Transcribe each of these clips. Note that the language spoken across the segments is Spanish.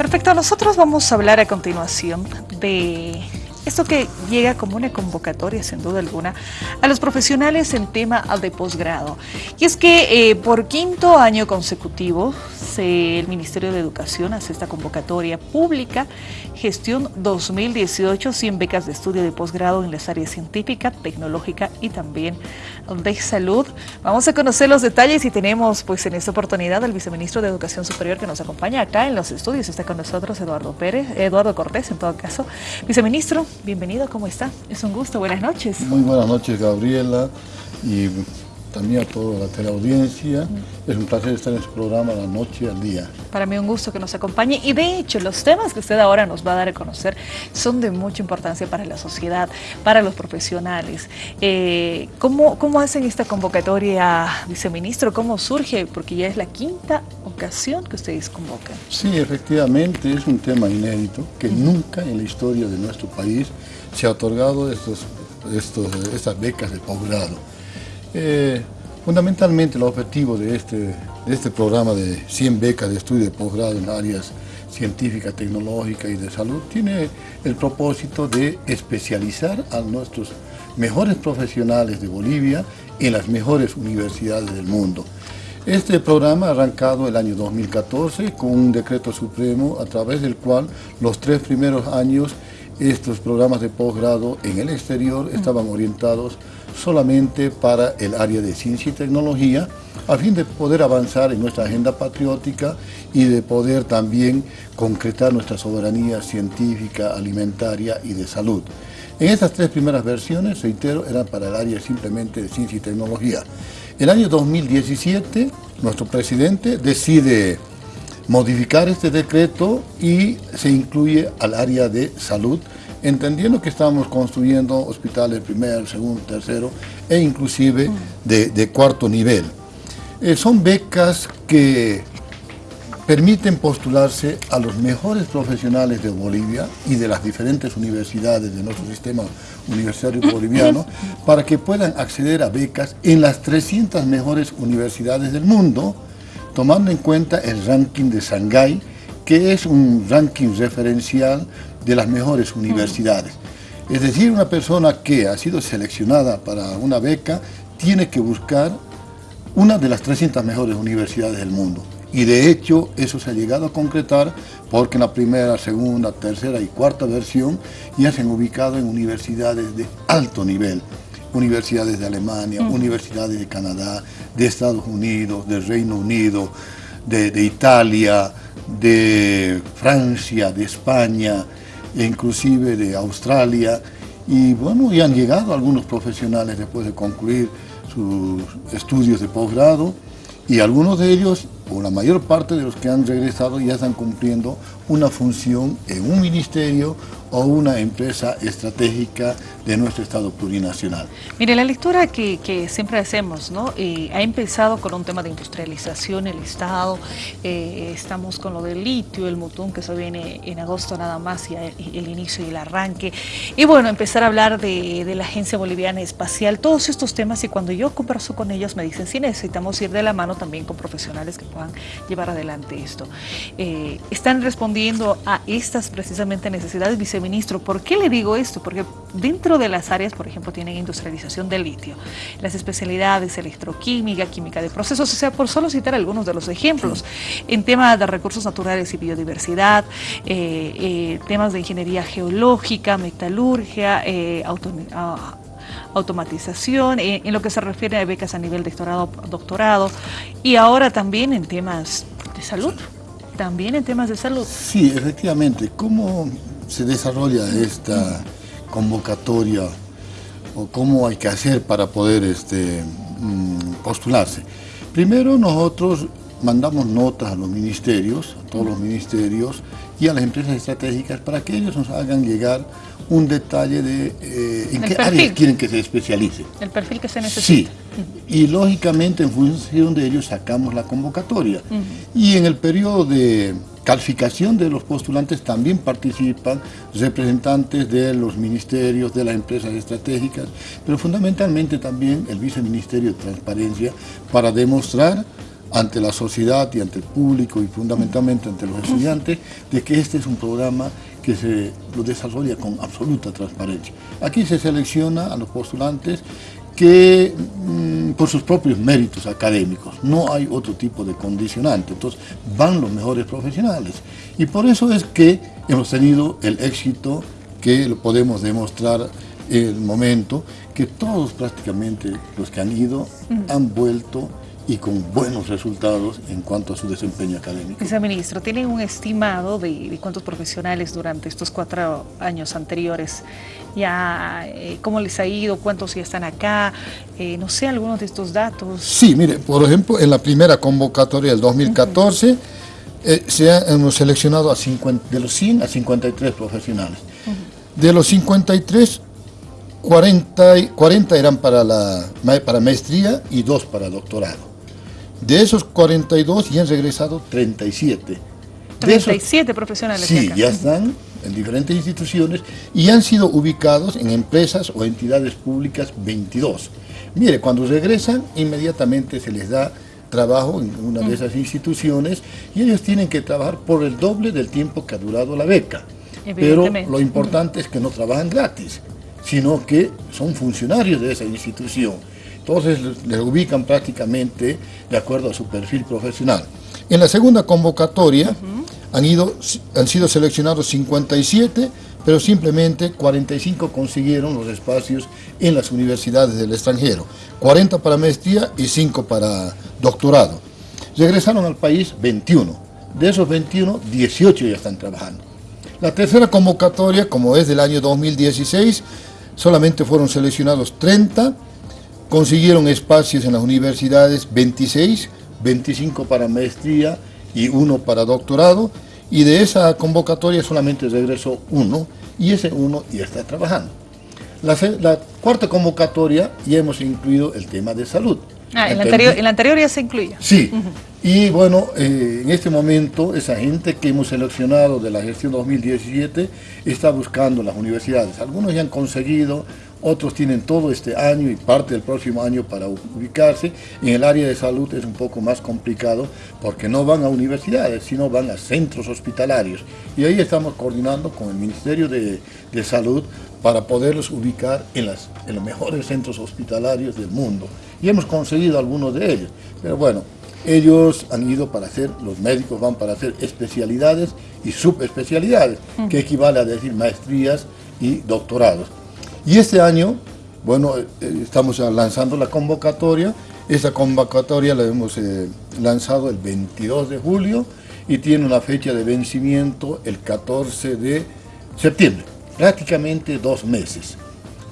Perfecto, nosotros vamos a hablar a continuación de esto que llega como una convocatoria, sin duda alguna, a los profesionales en tema de posgrado. Y es que eh, por quinto año consecutivo, el Ministerio de Educación hace esta convocatoria pública, gestión 2018, 100 becas de estudio de posgrado en las áreas científica, tecnológica y también de salud. Vamos a conocer los detalles y tenemos pues en esta oportunidad al viceministro de Educación Superior que nos acompaña acá en los estudios. Está con nosotros Eduardo Pérez, Eduardo Cortés en todo caso. Viceministro, bienvenido, ¿cómo está? Es un gusto, buenas noches. Muy buenas noches, Gabriela, y también a toda la teleaudiencia. Es un placer estar en su programa La Noche al Día. Para mí un gusto que nos acompañe y de hecho los temas que usted ahora nos va a dar a conocer son de mucha importancia para la sociedad, para los profesionales. Eh, ¿cómo, ¿Cómo hacen esta convocatoria, viceministro? ¿Cómo surge? Porque ya es la quinta ocasión que ustedes convocan. Sí, efectivamente es un tema inédito que nunca en la historia de nuestro país se ha otorgado estos, estos, estas becas de posgrado. Eh, fundamentalmente el objetivo de este, de este programa de 100 becas de estudio de posgrado en áreas científica, tecnológica y de salud tiene el propósito de especializar a nuestros mejores profesionales de Bolivia en las mejores universidades del mundo. Este programa ha arrancado el año 2014 con un decreto supremo a través del cual los tres primeros años estos programas de posgrado en el exterior estaban orientados solamente para el área de ciencia y tecnología, a fin de poder avanzar en nuestra agenda patriótica y de poder también concretar nuestra soberanía científica, alimentaria y de salud. En estas tres primeras versiones, reitero, eran para el área simplemente de ciencia y tecnología. El año 2017, nuestro presidente decide modificar este decreto y se incluye al área de salud, entendiendo que estamos construyendo hospitales primer, segundo, tercero e inclusive de, cuarto nivel. Eh, son becas que permiten postularse a los mejores profesionales de Bolivia y de las diferentes universidades de nuestro sistema universitario boliviano para que puedan acceder a becas en las 300 mejores universidades del mundo, tomando en cuenta el ranking de Shanghái, que es un ranking referencial de las mejores universidades. Es decir, una persona que ha sido seleccionada para una beca tiene que buscar una de las 300 mejores universidades del mundo. Y de hecho eso se ha llegado a concretar porque en la primera, segunda, tercera y cuarta versión ya se han ubicado en universidades de alto nivel. Universidades de Alemania, universidades de Canadá, de Estados Unidos, del Reino Unido, de, de Italia, de Francia, de España, e inclusive de Australia, y bueno, ya han llegado algunos profesionales después de concluir sus estudios de posgrado, y algunos de ellos, o la mayor parte de los que han regresado, ya están cumpliendo una función en un ministerio o una empresa estratégica de nuestro Estado plurinacional. Mire, la lectura que, siempre hacemos, ¿no? Eh, ha empezado con un tema de industrialización, el Estado, eh, estamos con lo del litio, el Mutún, que se viene en agosto nada más, y el, inicio y el arranque, y bueno, empezar a hablar de, la Agencia Boliviana Espacial, todos estos temas, y cuando yo converso con ellos me dicen, sí, necesitamos ir de la mano también con profesionales que puedan llevar adelante esto. Eh, están respondiendo a estas precisamente necesidades, viceministro, ¿por qué le digo esto? Porque dentro de las áreas, por ejemplo, tienen industrialización del litio, las especialidades electroquímica, química de procesos, o sea, por solo citar algunos de los ejemplos, en temas de recursos naturales y biodiversidad, eh, eh, temas de ingeniería geológica, metalurgia, eh, automatización, en lo que se refiere a becas a nivel de doctorado, doctorado y ahora también en temas de salud, también en temas de salud. Sí, efectivamente, ¿cómo se desarrolla esta convocatoria o cómo hay que hacer para poder este, mm, postularse. Primero nosotros mandamos notas a los ministerios, a todos los ministerios y a las empresas estratégicas para que ellos nos hagan llegar un detalle de eh, en qué áreas quieren que se especialice. El perfil que se necesita. Sí, y lógicamente en función de ellos sacamos la convocatoria. Y en el periodo de calificación de los postulantes también participan representantes de los ministerios, de las empresas estratégicas, pero fundamentalmente también el Viceministerio de Transparencia para demostrar ante la sociedad y ante el público y fundamentalmente ante los estudiantes de que este es un programa que se lo desarrolla con absoluta transparencia. Aquí se selecciona a los postulantes que mm, por sus propios méritos académicos, no hay otro tipo de condicionante, entonces van los mejores profesionales. Y por eso es que hemos tenido el éxito que lo podemos demostrar en el momento, que todos prácticamente los que han ido han vuelto y con buenos resultados en cuanto a su desempeño académico. Viceministro, ¿tienen un estimado de, cuántos profesionales durante estos cuatro años anteriores ya, eh, cómo les ha ido, cuántos ya están acá, eh, no sé, algunos de estos datos? Sí, mire, por ejemplo, en la primera convocatoria del 2014 eh, se han seleccionado a 50, de los 100 a 53 profesionales. De los 53, 40, 40 eran para, la, para maestría y 2 para doctorado. De esos 42 ya han regresado 37. 37 profesionales. Sí, ya están en diferentes instituciones y han sido ubicados en empresas o entidades públicas 22. Mire, cuando regresan, inmediatamente se les da trabajo en una de esas instituciones y ellos tienen que trabajar por el doble del tiempo que ha durado la beca. Pero lo importante es que no trabajan gratis, sino que son funcionarios de esa institución. Entonces le ubican prácticamente de acuerdo a su perfil profesional. En la segunda convocatoria han, ido, han sido seleccionados 57, pero simplemente 45 consiguieron los espacios en las universidades del extranjero, 40 para maestría y 5 para doctorado. Regresaron al país 21, de esos 21, 18 ya están trabajando. La tercera convocatoria, como es del año 2016, solamente fueron seleccionados 30, consiguieron espacios en las universidades 26, 25 para maestría y uno para doctorado, y de esa convocatoria solamente regresó uno, y ese uno ya está trabajando. La, cuarta convocatoria ya hemos incluido el tema de salud. Ah, en la, anterior, anterior ya se incluye. Sí, y bueno, eh, en este momento esa gente que hemos seleccionado de la gestión 2017 está buscando las universidades. Algunos ya han conseguido otros tienen todo este año y parte del próximo año para ubicarse. En el área de salud es un poco más complicado porque no van a universidades, sino van a centros hospitalarios. Y ahí estamos coordinando con el Ministerio de, Salud para poderlos ubicar en, las, en los mejores centros hospitalarios del mundo. Y hemos conseguido algunos de ellos. Pero bueno, ellos han ido para hacer, los médicos van para hacer especialidades y subespecialidades, que equivale a decir maestrías y doctorados. Y este año, bueno, eh, estamos lanzando la convocatoria. Esta convocatoria la hemos eh, lanzado el 22 de julio y tiene una fecha de vencimiento el 14 de septiembre, prácticamente dos meses.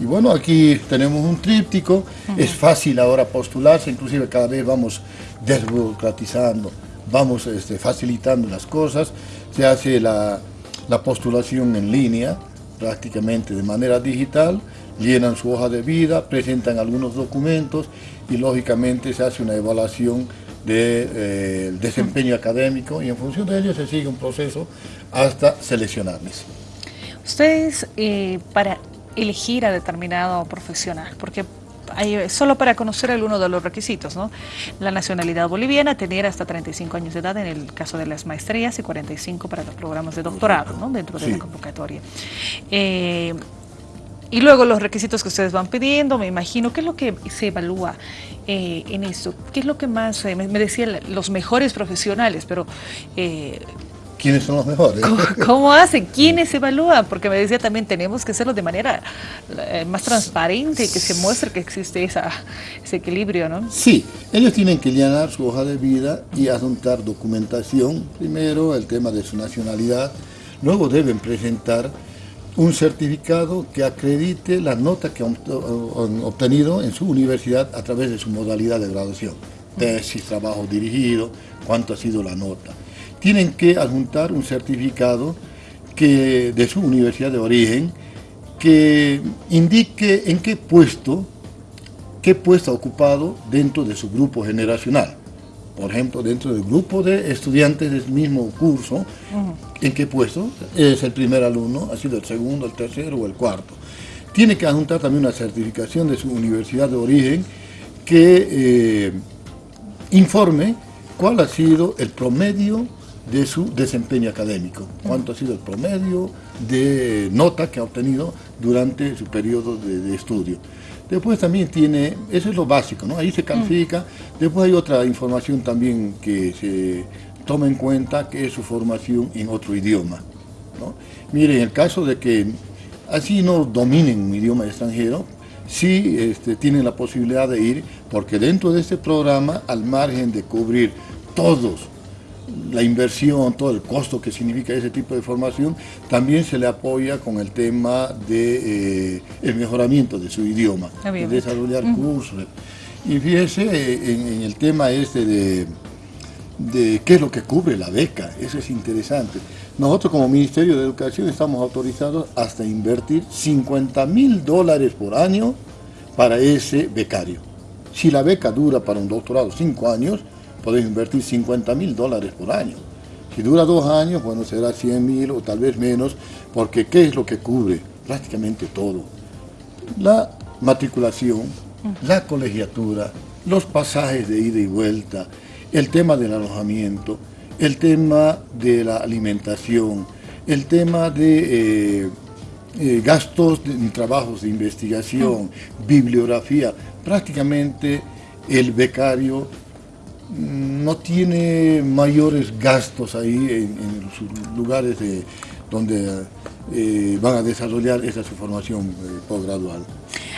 Y bueno, aquí tenemos un tríptico, es fácil ahora postularse, inclusive cada vez vamos desburocratizando, vamos este, facilitando las cosas, se hace la, la postulación en línea, prácticamente de manera digital, llenan su hoja de vida, presentan algunos documentos y lógicamente se hace una evaluación del de, eh, desempeño académico y en función de ello se sigue un proceso hasta seleccionarles. Ustedes, eh, para elegir a determinado profesional, porque solo para conocer alguno de los requisitos, ¿no? La nacionalidad boliviana, tener hasta 35 años de edad en el caso de las maestrías y 45 para los programas de doctorado, ¿no? Dentro de la convocatoria. Eh, y luego los requisitos que ustedes van pidiendo, me imagino, ¿qué es lo que se evalúa eh, en esto? ¿Qué es lo que más, eh, me, decía, los mejores profesionales, pero ¿Quiénes son los mejores? ¿Cómo, hacen? ¿Quiénes evalúan? Porque me decía también, tenemos que hacerlo de manera eh, más transparente, que se muestre que existe esa, ese equilibrio, ¿no? Sí, ellos tienen que llenar su hoja de vida y adjuntar documentación, primero el tema de su nacionalidad, luego deben presentar un certificado que acredite la nota que han obtenido en su universidad a través de su modalidad de graduación, tesis, trabajo dirigido, cuánto ha sido la nota tienen que adjuntar un certificado que, de su universidad de origen que indique en qué puesto, qué puesto ha ocupado dentro de su grupo generacional. Por ejemplo, dentro del grupo de estudiantes del mismo curso, en qué puesto es el primer alumno, ha sido el segundo, el tercero o el cuarto. Tiene que adjuntar también una certificación de su universidad de origen que eh, informe cuál ha sido el promedio de su desempeño académico, cuánto ha sido el promedio de nota que ha obtenido durante su periodo de, estudio. Después también tiene, eso es lo básico, ¿no? ahí se califica, después hay otra información también que se toma en cuenta, que es su formación en otro idioma. ¿no? Mire, en el caso de que así no dominen un idioma extranjero, sí este, tienen la posibilidad de ir, porque dentro de este programa, al margen de cubrir todos la inversión, todo el costo que significa ese tipo de formación, también se le apoya con el tema de eh, el mejoramiento de su idioma, de desarrollar cursos. Y fíjese en, el tema este de, de qué es lo que cubre la beca, eso es interesante. Nosotros como Ministerio de Educación estamos autorizados hasta invertir 50 mil dólares por año para ese becario. Si la beca dura para un doctorado cinco años, podemos invertir 50 mil dólares por año. Si dura dos años, bueno, será 100 mil o tal vez menos, porque ¿qué es lo que cubre? Prácticamente todo. La matriculación, la colegiatura, los pasajes de ida y vuelta, el tema del alojamiento, el tema de la alimentación, el tema de eh, eh, gastos en trabajos de investigación, bibliografía, prácticamente el becario no tiene mayores gastos ahí en, los lugares de, donde eh, van a desarrollar esa su formación eh, postgradual.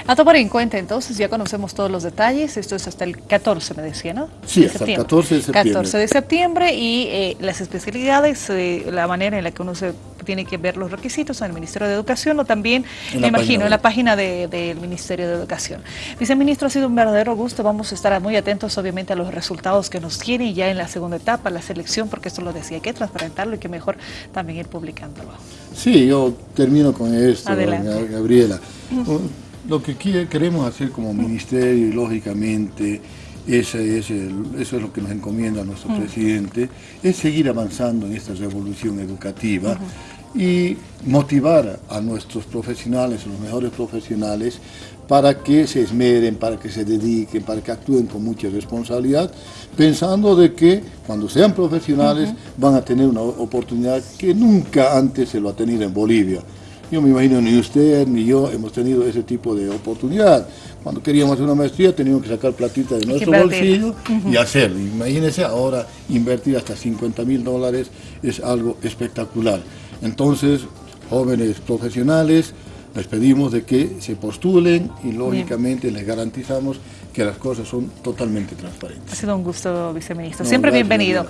A tomar en cuenta entonces, ya conocemos todos los detalles, esto es hasta el 14 me decía, ¿no? Sí, hasta el 14 de septiembre. 14 de septiembre y eh, las especialidades, la manera en la que uno se tiene que ver los requisitos en el Ministerio de Educación o también, me imagino, en la página del Ministerio de Educación. Viceministro, ha sido un verdadero gusto, vamos a estar muy atentos obviamente a los resultados que nos tiene ya en la segunda etapa, la selección, porque esto lo decía, hay que transparentarlo y que mejor también ir publicándolo. Sí, yo termino con esto, Gabriela. Lo que queremos hacer como ministerio y lógicamente ese es eso es lo que nos encomienda nuestro presidente, es seguir avanzando en esta revolución educativa y motivar a nuestros profesionales, a los mejores profesionales, para que se esmeren, para que se dediquen, para que actúen con mucha responsabilidad, pensando de que cuando sean profesionales van a tener una oportunidad que nunca antes se lo ha tenido en Bolivia. Yo me imagino ni usted ni yo hemos tenido ese tipo de oportunidad. Cuando queríamos hacer una maestría teníamos que sacar platita de nuestro bolsillo y hacerlo. Imagínense ahora invertir hasta 50 mil dólares es algo espectacular. Entonces, jóvenes profesionales, les pedimos de que se postulen y lógicamente les garantizamos que las cosas son totalmente transparentes. Ha sido un gusto, viceministro. Siempre bienvenido.